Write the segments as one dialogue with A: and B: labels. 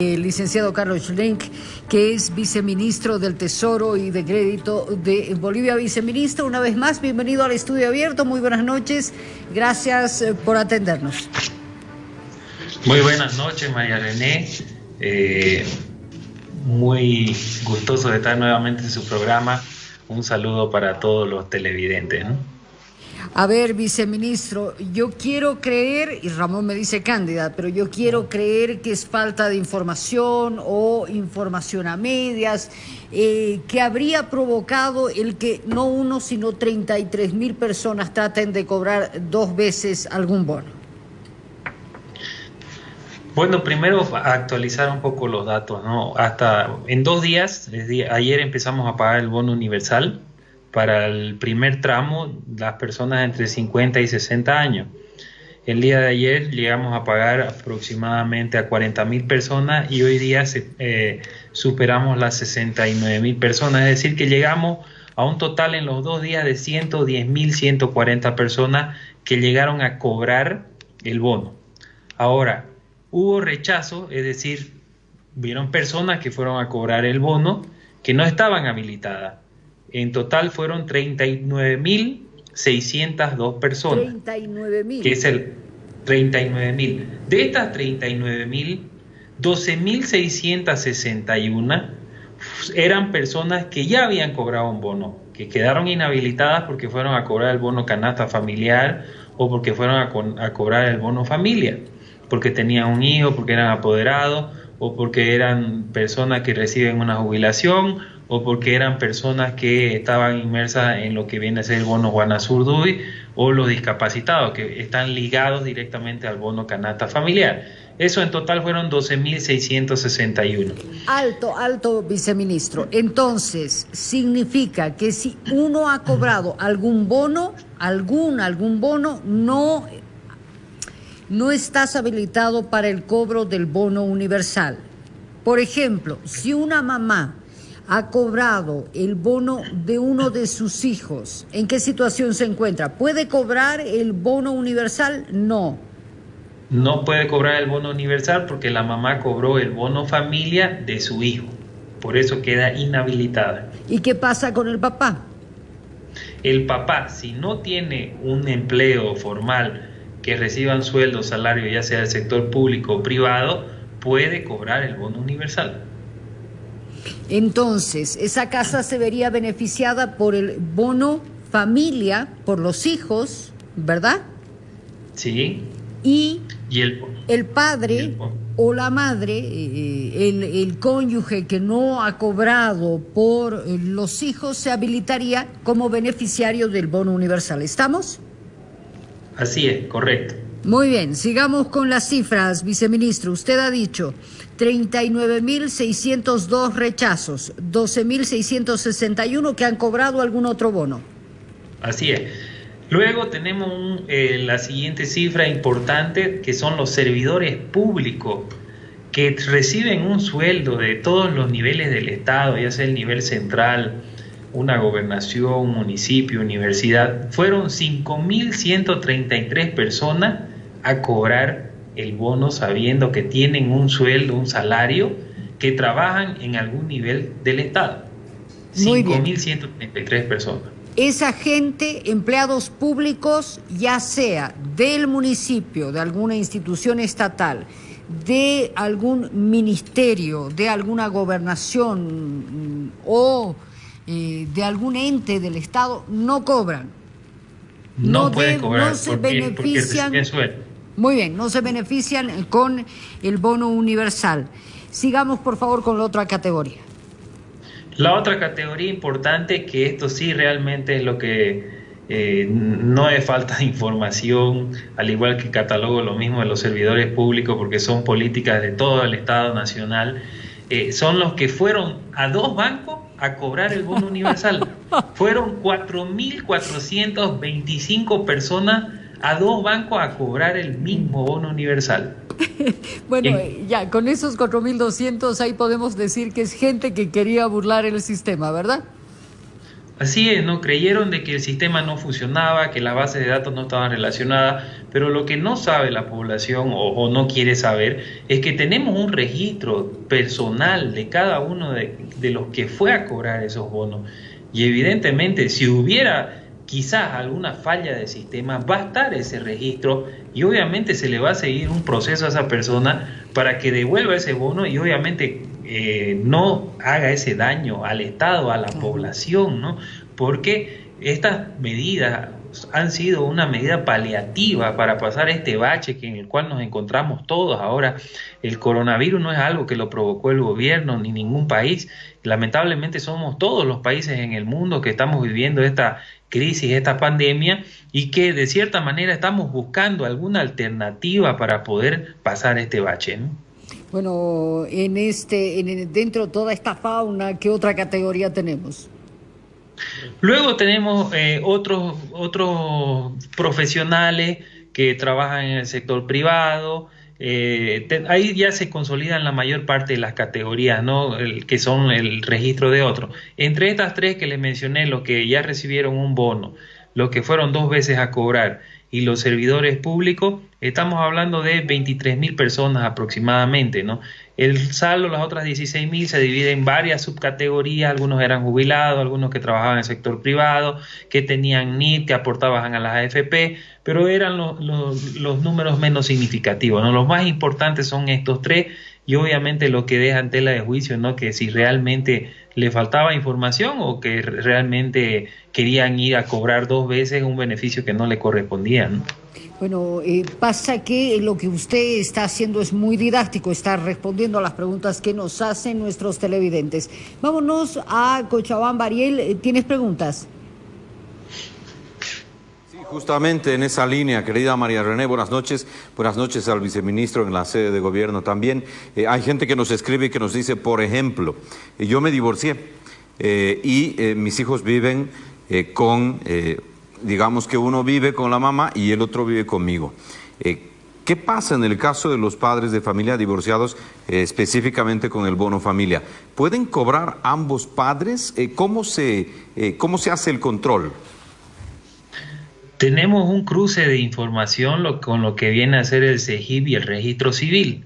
A: El licenciado Carlos Schlenk, que es viceministro del Tesoro y de Crédito de Bolivia. Viceministro, una vez más, bienvenido al estudio abierto. Muy buenas noches. Gracias eh, por atendernos.
B: Muy buenas noches, María René. Eh, muy gustoso de estar nuevamente en su programa. Un saludo para todos los televidentes.
A: A ver, viceministro, yo quiero creer, y Ramón me dice cándida, pero yo quiero creer que es falta de información o información a medias, eh, que habría provocado el que no uno, sino 33 mil personas traten de cobrar dos veces algún bono.
B: Bueno, primero actualizar un poco los datos, ¿no? Hasta en dos días, ayer empezamos a pagar el bono universal, para el primer tramo las personas entre 50 y 60 años. El día de ayer llegamos a pagar aproximadamente a 40 mil personas y hoy día eh, superamos las 69 mil personas, es decir, que llegamos a un total en los dos días de 110 mil 140 personas que llegaron a cobrar el bono. Ahora, hubo rechazo, es decir, vieron personas que fueron a cobrar el bono que no estaban habilitadas en total fueron 39.602 personas. 39.000. Que es el 39.000. De estas 39.000, 12.661 eran personas que ya habían cobrado un bono, que quedaron inhabilitadas porque fueron a cobrar el bono canasta familiar o porque fueron a, a cobrar el bono familia, porque tenían un hijo, porque eran apoderados o porque eran personas que reciben una jubilación o porque eran personas que estaban inmersas en lo que viene a ser el bono Guanazurduy o los discapacitados que están ligados directamente al bono canasta familiar. Eso en total fueron 12.661.
A: Alto, alto, viceministro. Entonces, significa que si uno ha cobrado algún bono, algún, algún bono, no, no estás habilitado para el cobro del bono universal. Por ejemplo, si una mamá ha cobrado el bono de uno de sus hijos, ¿en qué situación se encuentra? ¿Puede cobrar el bono universal? No.
B: No puede cobrar el bono universal porque la mamá cobró el bono familia de su hijo. Por eso queda inhabilitada.
A: ¿Y qué pasa con el papá?
B: El papá, si no tiene un empleo formal que reciban sueldo, salario, ya sea del sector público o privado, puede cobrar el bono universal.
A: Entonces, esa casa se vería beneficiada por el bono familia, por los hijos, ¿verdad?
B: Sí.
A: Y, el, padre o la madre, eh, el, el, cónyuge que no ha cobrado por eh, los hijos, se habilitaría como beneficiario del bono universal. ¿Estamos?
B: Así es, correcto.
A: Muy bien, sigamos con las cifras, viceministro. Usted ha dicho 39.602 rechazos, 12.661 que han cobrado algún otro bono.
B: Así es. Luego tenemos eh, la siguiente cifra importante, que son los servidores públicos que reciben un sueldo de todos los niveles del Estado, ya sea el nivel central, una gobernación, un municipio, universidad. Fueron 5.133 personas a cobrar el bono sabiendo que tienen un sueldo, un salario, que trabajan en algún nivel del Estado. 5.133 personas.
A: Esa gente, empleados públicos, ya sea del municipio, de alguna institución estatal, de algún ministerio, de alguna gobernación mm, o eh, de algún ente del Estado, no cobran.
B: No, pueden cobrar no se benefician.
A: Muy bien, no se benefician con el bono universal. Sigamos por favor con la otra categoría.
B: La otra categoría importante, que esto sí realmente es lo que eh, no es falta de información, al igual que catalogo lo mismo de los servidores públicos, porque son políticas de todo el Estado Nacional, eh, son los que fueron a dos bancos a cobrar el bono universal. fueron 4.425 personas a dos bancos a cobrar el mismo bono universal.
A: bueno, ya, con esos 4.200 ahí podemos decir que es gente que quería burlar el sistema, ¿verdad?
B: Así es, ¿no? Creyeron de que el sistema no funcionaba, que las bases de datos no estaban relacionadas, pero lo que no sabe la población o, no quiere saber es que tenemos un registro personal de cada uno de, de los que fue a cobrar esos bonos. Y evidentemente, si hubiera quizás alguna falla de sistema, va a estar ese registro y obviamente se le va a seguir un proceso a esa persona para que devuelva ese bono y obviamente eh, no haga ese daño al Estado, a la población, ¿no? Porque estas medidas han sido una medida paliativa para pasar este bache que en el cual nos encontramos todos. Ahora, el coronavirus no es algo que lo provocó el gobierno ni ningún país. Lamentablemente somos todos los países en el mundo que estamos viviendo esta crisis, esta pandemia, y que de cierta manera estamos buscando alguna alternativa para poder pasar este bache. ¿no?
A: Bueno, en este, en, dentro de toda esta fauna, ¿qué otra categoría tenemos?
B: Luego tenemos eh, otros, otros profesionales que trabajan en el sector privado. Eh, ahí ya se consolidan la mayor parte de las categorías, ¿no? El, que son el registro de otros. Entre estas tres que les mencioné, los que ya recibieron un bono, los que fueron dos veces a cobrar y los servidores públicos, estamos hablando de 23 mil personas aproximadamente, ¿no? El saldo, las otras 16 mil, se divide en varias subcategorías, algunos eran jubilados, algunos que trabajaban en el sector privado, que tenían NIT, que aportaban a las AFP, pero eran los, los, números menos significativos, ¿no? Los más importantes son estos tres y obviamente lo que deja en tela de juicio, ¿no? Que si realmente le faltaba información o que realmente querían ir a cobrar dos veces un beneficio que no le correspondía.
A: Bueno, eh, pasa que lo que usted está haciendo es muy didáctico, está respondiendo a las preguntas que nos hacen nuestros televidentes. Vámonos a Cochabamba. Ariel, eh, ¿tienes preguntas?
C: Justamente en esa línea, querida María René, buenas noches. Buenas noches al viceministro en la sede de gobierno también. Eh, hay gente que nos escribe y que nos dice, por ejemplo, eh, yo me divorcié eh, y mis hijos viven con, digamos que uno vive con la mamá y el otro vive conmigo. ¿Qué pasa en el caso de los padres de familia divorciados, específicamente con el bono familia? ¿Pueden cobrar ambos padres? ¿cómo, se, ¿Cómo se hace el control?
B: Tenemos un cruce de información con lo que viene a ser el CEGIP y el registro civil.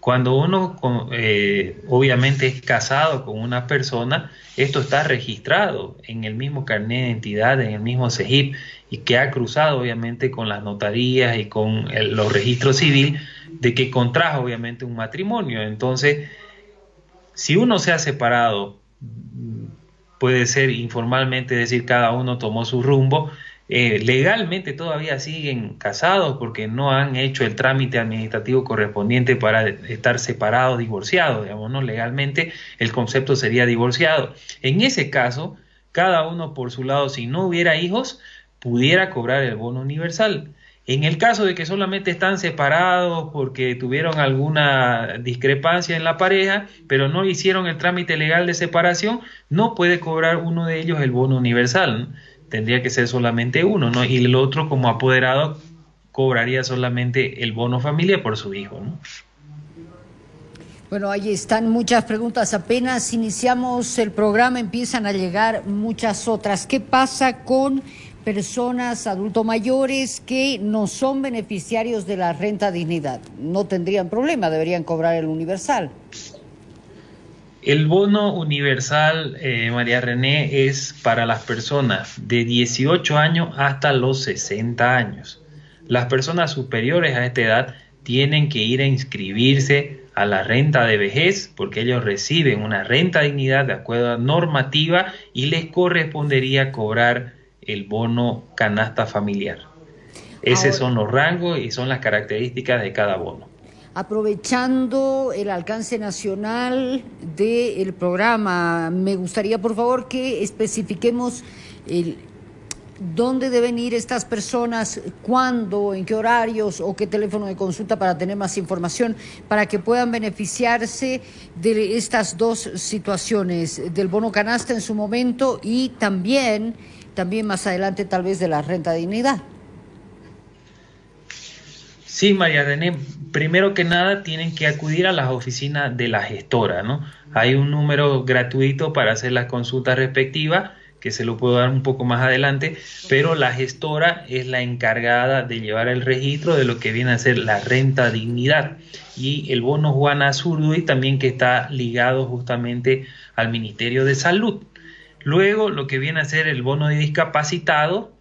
B: Cuando uno eh, obviamente es casado con una persona, esto está registrado en el mismo carnet de identidad, en el mismo CEGIP, y que ha cruzado obviamente con las notarías y con los registros civiles de que contrajo obviamente un matrimonio. Entonces, si uno se ha separado, puede ser informalmente decir cada uno tomó su rumbo, eh, legalmente todavía siguen casados porque no han hecho el trámite administrativo correspondiente para estar separados, divorciados, digamos, ¿no? Legalmente el concepto sería divorciado. En ese caso, cada uno por su lado, si no hubiera hijos, pudiera cobrar el bono universal. En el caso de que solamente están separados porque tuvieron alguna discrepancia en la pareja, pero no hicieron el trámite legal de separación, no puede cobrar uno de ellos el bono universal tendría que ser solamente uno, ¿no? Y el otro como apoderado cobraría solamente el bono familia por su hijo, ¿no?
A: Bueno, ahí están muchas preguntas. Apenas iniciamos el programa, empiezan a llegar muchas otras. ¿Qué pasa con personas adultos mayores que no son beneficiarios de la renta dignidad? No tendrían problema, deberían cobrar el universal.
B: El bono universal, eh, María René, es para las personas de 18 años hasta los 60 años. Las personas superiores a esta edad tienen que ir a inscribirse a la renta de vejez porque ellos reciben una renta dignidad de acuerdo a normativa y les correspondería cobrar el bono canasta familiar. Esos son los rangos y son las características de cada bono
A: aprovechando el alcance nacional del programa, me gustaría por favor que especifiquemos el, dónde deben ir estas personas, cuándo, en qué horarios o qué teléfono de consulta para tener más información, para que puedan beneficiarse de estas dos situaciones, del bono canasta en su momento y también, también más adelante tal vez de la renta de dignidad.
B: Sí, María René, primero que nada tienen que acudir a las oficinas de la gestora, ¿no? Hay un número gratuito para hacer las consultas respectivas que se lo puedo dar un poco más adelante, pero la gestora es la encargada de llevar el registro de lo que viene a ser la renta dignidad y el bono Juana Zurduy también que está ligado justamente al Ministerio de Salud. Luego lo que viene a ser el bono de discapacitado,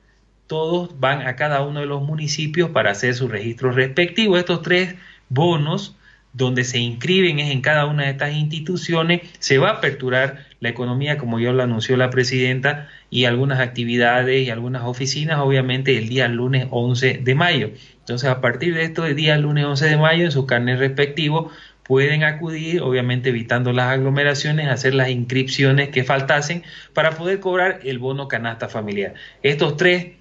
B: todos van a cada uno de los municipios para hacer su registro respectivo. Estos tres bonos donde se inscriben es en cada una de estas instituciones, se va a aperturar la economía, como ya lo anunció la presidenta, y algunas actividades y algunas oficinas, obviamente, el día lunes 11 de mayo. Entonces, a partir de esto, el día lunes 11 de mayo, en su carnet respectivo, pueden acudir, obviamente evitando las aglomeraciones, hacer las inscripciones que faltasen para poder cobrar el bono canasta familiar. Estos tres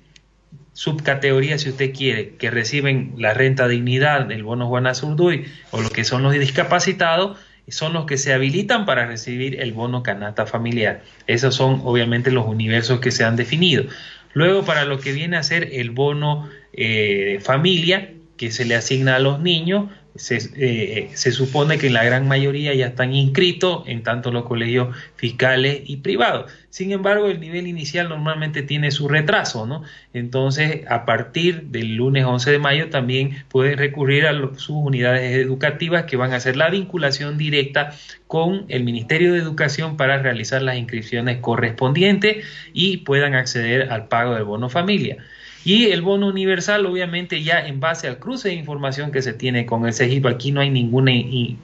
B: subcategorías, si usted quiere, que reciben la renta dignidad, el bono Juana Zurduy o lo que son los discapacitados, son los que se habilitan para recibir el bono canasta familiar. Esos son obviamente los universos que se han definido. Luego, para lo que viene a ser el bono eh, familia, que se le asigna a los niños, eh, se, supone que la gran mayoría ya están inscritos en tanto los colegios fiscales y privados. Sin embargo, el nivel inicial normalmente tiene su retraso, ¿no? Entonces, a partir del lunes 11 de mayo también pueden recurrir a sus unidades educativas que van a hacer la vinculación directa con el Ministerio de Educación para realizar las inscripciones correspondientes y puedan acceder al pago del bono familia. Y el bono universal, obviamente, ya en base al cruce de información que se tiene con el CEGIP, aquí no hay ninguna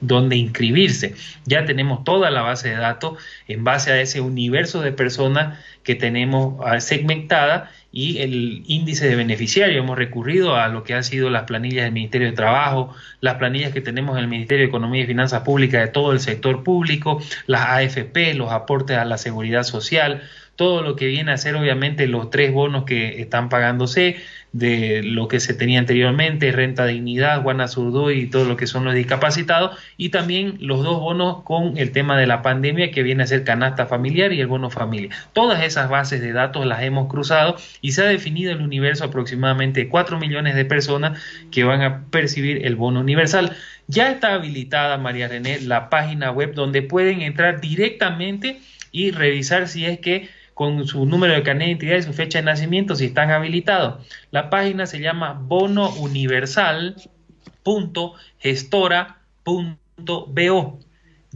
B: donde inscribirse. Ya tenemos toda la base de datos en base a ese universo de personas que tenemos ah, segmentada y el índice de beneficiario. Hemos recurrido a lo que han sido las planillas del Ministerio de Trabajo, las planillas que tenemos en el Ministerio de Economía y Finanzas Públicas de todo el sector público, las AFP, los aportes a la seguridad social todo lo que viene a ser obviamente los tres bonos que están pagándose, de lo que se tenía anteriormente, renta dignidad, Guana y todo lo que son los discapacitados, y también los dos bonos con el tema de la pandemia que viene a ser canasta familiar y el bono familia. Todas esas bases de datos las hemos cruzado y se ha definido el universo aproximadamente 4 millones de personas que van a percibir el bono universal. Ya está habilitada, María René, la página web donde pueden entrar directamente y revisar si es que con su número de carnet de identidad y su fecha de nacimiento si están habilitados. La página se llama bonouniversal.gestora.bo.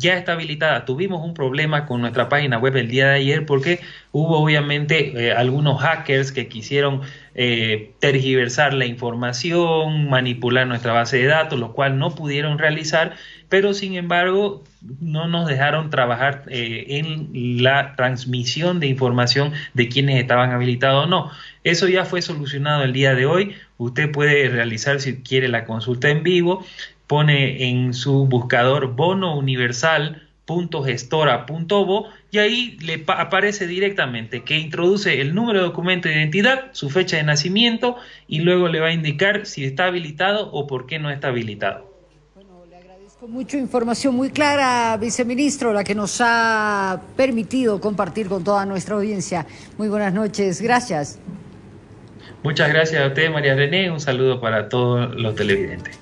B: Ya está habilitada. Tuvimos un problema con nuestra página web el día de ayer porque hubo obviamente eh, algunos hackers que quisieron eh, tergiversar la información, manipular nuestra base de datos, lo cual no pudieron realizar, pero sin embargo no nos dejaron trabajar eh, en la transmisión de información de quienes estaban habilitados o no. Eso ya fue solucionado el día de hoy. Usted puede realizar si quiere la consulta en vivo, pone en su buscador bono universal .gestora.bo y ahí le aparece directamente que introduce el número de documento de identidad, su fecha de nacimiento y luego le va a indicar si está habilitado o por qué no está habilitado.
A: Bueno, le agradezco mucho información muy clara, viceministro, la que nos ha permitido compartir con toda nuestra audiencia. Muy buenas noches, gracias.
B: Muchas gracias a usted, María René, un saludo para todos los televidentes.